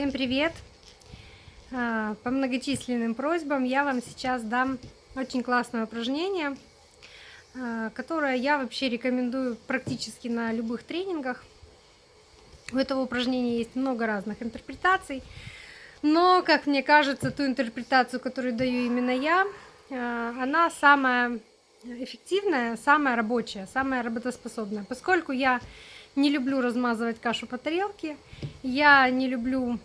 Всем привет! А, по многочисленным просьбам я вам сейчас дам очень классное упражнение, а, которое я вообще рекомендую практически на любых тренингах. У этого упражнения есть много разных интерпретаций, но, как мне кажется, ту интерпретацию, которую даю именно я, а, она самая эффективная, самая рабочая, самая работоспособная. Поскольку я не люблю размазывать кашу по тарелке, я не люблю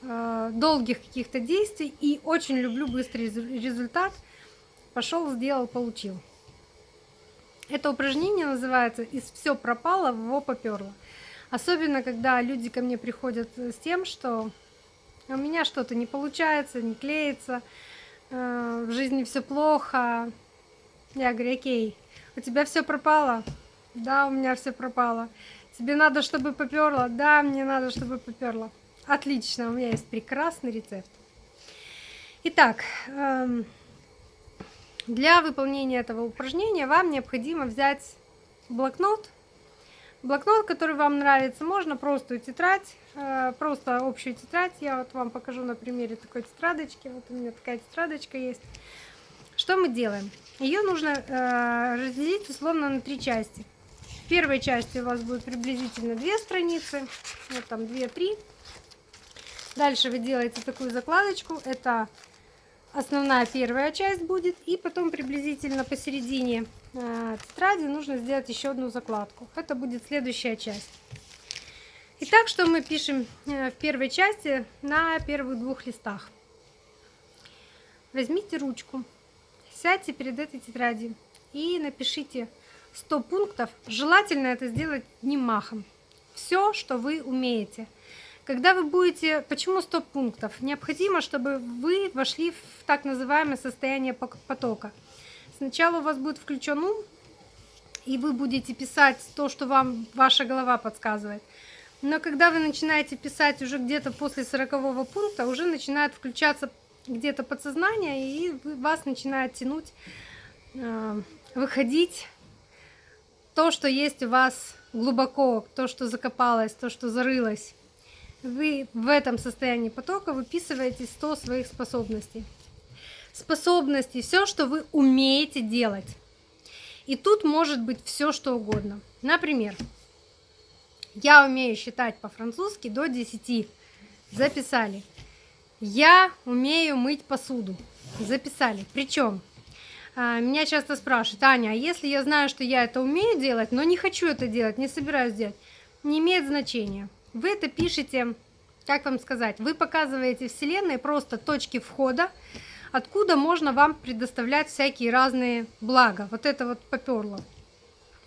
долгих каких-то действий и очень люблю быстрый результат. Пошел, сделал, получил. Это упражнение называется «Из все пропало, во поперло». Особенно, когда люди ко мне приходят с тем, что у меня что-то не получается, не клеится, э, в жизни все плохо. Я говорю, окей, у тебя все пропало? Да, у меня все пропало. Тебе надо, чтобы поперло? Да, мне надо, чтобы поперло. Отлично, у меня есть прекрасный рецепт. Итак, эм, для выполнения этого упражнения вам необходимо взять блокнот. Блокнот, который вам нравится, можно простую тетрадь, э, просто общую тетрадь. Я вот вам покажу на примере такой тетрадочки. Вот у меня такая тетрадочка есть. Что мы делаем? Ее нужно э, разделить условно на три части. В первой части у вас будет приблизительно две страницы, вот там 2-3. Дальше вы делаете такую закладочку, это основная первая часть будет, и потом приблизительно посередине э, тетради нужно сделать еще одну закладку. Это будет следующая часть. Итак, что мы пишем э, в первой части на первых двух листах. Возьмите ручку, сядьте перед этой тетрадью и напишите 100 пунктов, желательно это сделать не махом. Все, что вы умеете. Когда вы будете... Почему 100 пунктов? Необходимо, чтобы вы вошли в так называемое состояние потока. Сначала у вас будет включен ум, и вы будете писать то, что вам ваша голова подсказывает. Но когда вы начинаете писать уже где-то после 40 пункта, уже начинает включаться где-то подсознание, и вас начинает тянуть, э, выходить то, что есть у вас глубоко, то, что закопалось, то, что зарылось. Вы в этом состоянии потока выписываете 100 своих способностей. Способности, все, что вы умеете делать. И тут может быть все, что угодно. Например, я умею считать по-французски до 10. Записали. Я умею мыть посуду. Записали. Причем а, меня часто спрашивают, Аня, а если я знаю, что я это умею делать, но не хочу это делать, не собираюсь делать, не имеет значения. Вы это пишете, как вам сказать, вы показываете Вселенной просто точки входа, откуда можно вам предоставлять всякие разные блага. Вот это вот поперло.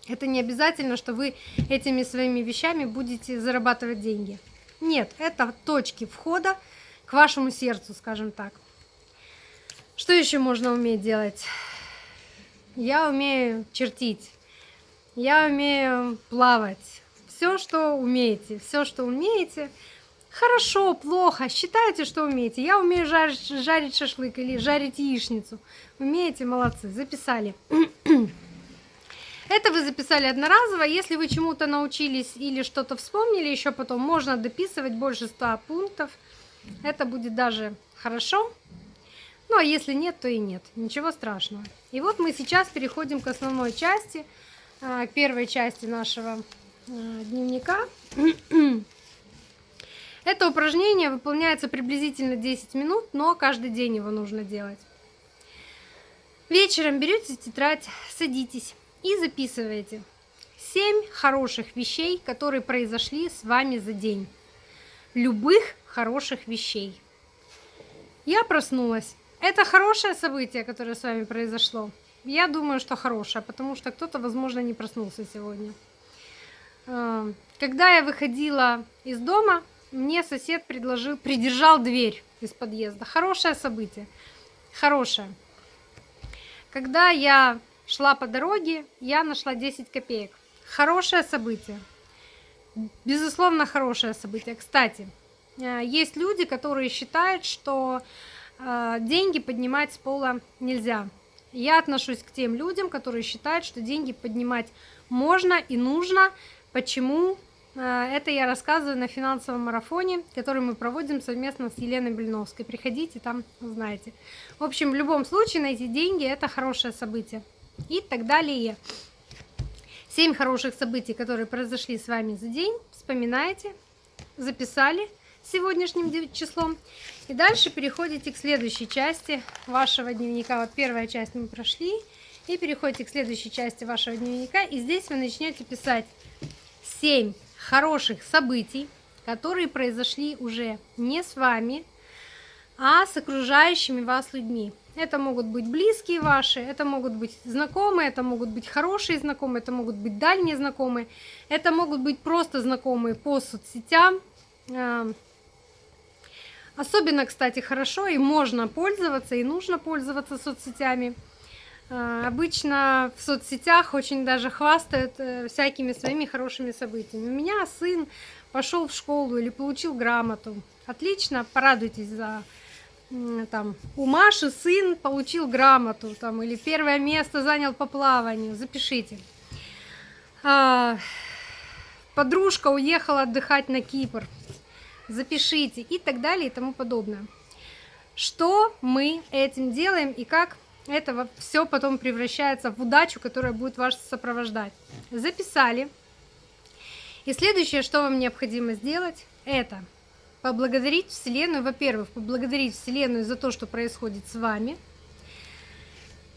Это не обязательно, что вы этими своими вещами будете зарабатывать деньги. Нет, это точки входа к вашему сердцу, скажем так. Что еще можно уметь делать? я умею чертить, я умею плавать. Все, что умеете, все, что умеете, хорошо, плохо, считайте, что умеете. Я умею жарить, жарить шашлык или жарить яичницу. Умеете, молодцы, записали. Это вы записали одноразово. Если вы чему-то научились или что-то вспомнили еще потом, можно дописывать больше 100 пунктов. Это будет даже хорошо. Ну а если нет, то и нет. Ничего страшного. И вот мы сейчас переходим к основной части, а, к первой части нашего а, дневника. Это упражнение выполняется приблизительно 10 минут, но каждый день его нужно делать. Вечером берете тетрадь, садитесь и записываете 7 хороших вещей, которые произошли с вами за день. Любых хороших вещей. Я проснулась. Это хорошее событие, которое с вами произошло. Я думаю, что хорошее, потому что кто-то, возможно, не проснулся сегодня. Э, когда я выходила из дома, мне сосед предложил, придержал дверь из подъезда. Хорошее событие. Хорошее. Когда я шла по дороге, я нашла 10 копеек. Хорошее событие. Безусловно, хорошее событие. Кстати, э, есть люди, которые считают, что а, деньги поднимать с пола нельзя. Я отношусь к тем людям, которые считают, что деньги поднимать можно и нужно. Почему? А, это я рассказываю на финансовом марафоне, который мы проводим совместно с Еленой Блиновской. Приходите, там узнаете. В общем, в любом случае найти деньги – это хорошее событие. И так далее. Семь хороших событий, которые произошли с вами за день. Вспоминаете, записали сегодняшним числом. И дальше переходите к следующей части вашего дневника. Вот первая часть мы прошли. И переходите к следующей части вашего дневника. И здесь вы начнете писать 7 хороших событий, которые произошли уже не с вами, а с окружающими вас людьми. Это могут быть близкие ваши, это могут быть знакомые, это могут быть хорошие знакомые, это могут быть дальние знакомые, это могут быть просто знакомые по соцсетям. Эм, особенно, кстати, хорошо и можно пользоваться, и нужно пользоваться соцсетями – обычно в соцсетях очень даже хвастают э, всякими своими хорошими событиями. У меня сын пошел в школу или получил грамоту. Отлично, порадуйтесь за там, у Маши сын получил грамоту, там, или первое место занял по плаванию, запишите. А, подружка уехала отдыхать на Кипр, запишите и так далее и тому подобное. Что мы этим делаем и как это все потом превращается в удачу, которая будет вас сопровождать. Записали. И следующее, что вам необходимо сделать, это поблагодарить Вселенную. Во-первых, поблагодарить Вселенную за то, что происходит с вами.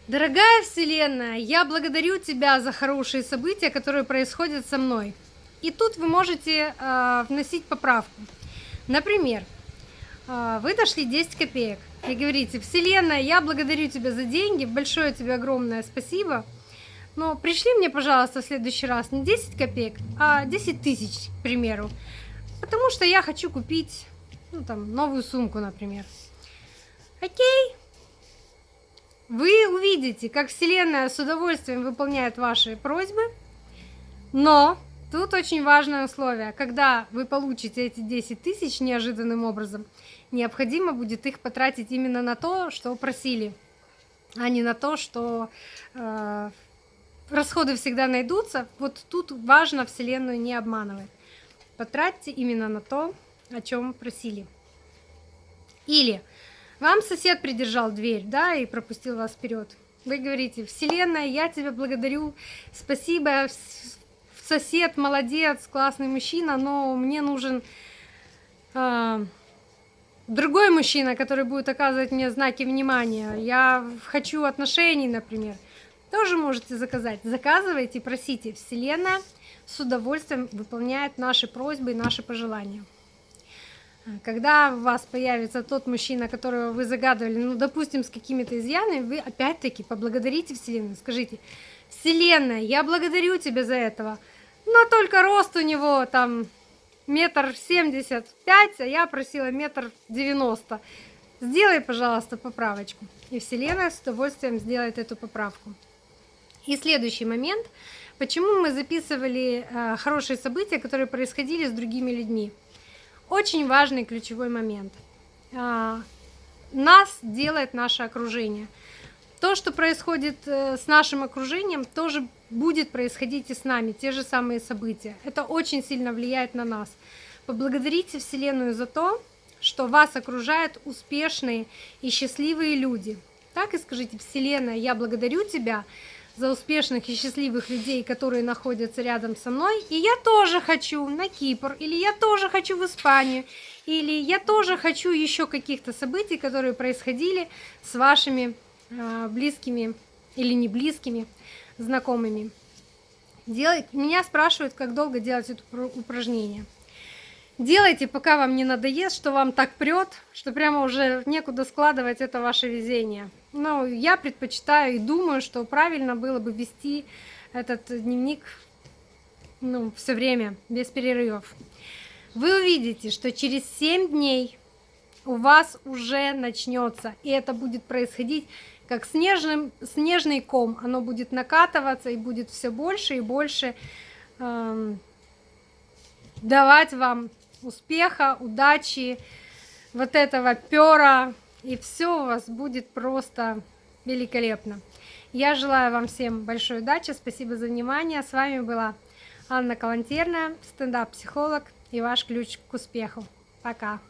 Дорогая Вселенная, я благодарю тебя за хорошие события, которые происходят со мной. И тут вы можете э, вносить поправку. Например, э, вы дошли 10 копеек и говорите, Вселенная, я благодарю тебя за деньги, большое тебе огромное спасибо, но пришли мне, пожалуйста, в следующий раз не 10 копеек, а 10 тысяч, к примеру, потому что я хочу купить, ну, там, новую сумку, например. Окей? Вы увидите, как Вселенная с удовольствием выполняет ваши просьбы, но тут очень важное условие. Когда вы получите эти 10 тысяч неожиданным образом – необходимо будет их потратить именно на то, что просили, а не на то, что э, расходы всегда найдутся. Вот тут важно Вселенную не обманывать. Потратьте именно на то, о чем просили. Или вам сосед придержал дверь, да, и пропустил вас вперед. Вы говорите, Вселенная, я тебя благодарю, спасибо, сосед молодец, классный мужчина, но мне нужен э, другой мужчина, который будет оказывать мне знаки внимания, я хочу отношений, например, тоже можете заказать. Заказывайте, просите. Вселенная с удовольствием выполняет наши просьбы и наши пожелания. Когда у вас появится тот мужчина, которого вы загадывали, ну, допустим, с какими-то изъянами, вы опять-таки поблагодарите Вселенную, скажите, Вселенная, я благодарю тебя за этого, но только рост у него там метр семьдесят пять, а я просила метр девяносто. Сделай, пожалуйста, поправочку. И Вселенная с удовольствием сделает эту поправку. И следующий момент. Почему мы записывали э, хорошие события, которые происходили с другими людьми? Очень важный ключевой момент. Э, нас делает наше окружение. То, что происходит э, с нашим окружением, тоже будет происходить и с нами, те же самые события. Это очень сильно влияет на нас. Поблагодарите Вселенную за то, что вас окружают успешные и счастливые люди. Так и скажите, Вселенная, я благодарю тебя за успешных и счастливых людей, которые находятся рядом со мной, и я тоже хочу на Кипр, или я тоже хочу в Испанию, или я тоже хочу еще каких-то событий, которые происходили с вашими э, близкими или не близкими знакомыми. Делать, меня спрашивают, как долго делать это упражнение. Делайте, пока вам не надоест, что вам так прет, что прямо уже некуда складывать это ваше везение. Но я предпочитаю и думаю, что правильно было бы вести этот дневник ну, все время, без перерывов. Вы увидите, что через 7 дней у вас уже начнется, и это будет происходить как снежным, снежный ком, оно будет накатываться и будет все больше и больше э, давать вам успеха, удачи, вот этого пера, и все у вас будет просто великолепно. Я желаю вам всем большой удачи, спасибо за внимание. С вами была Анна Калантерная, стендап-психолог и ваш ключ к успеху. Пока!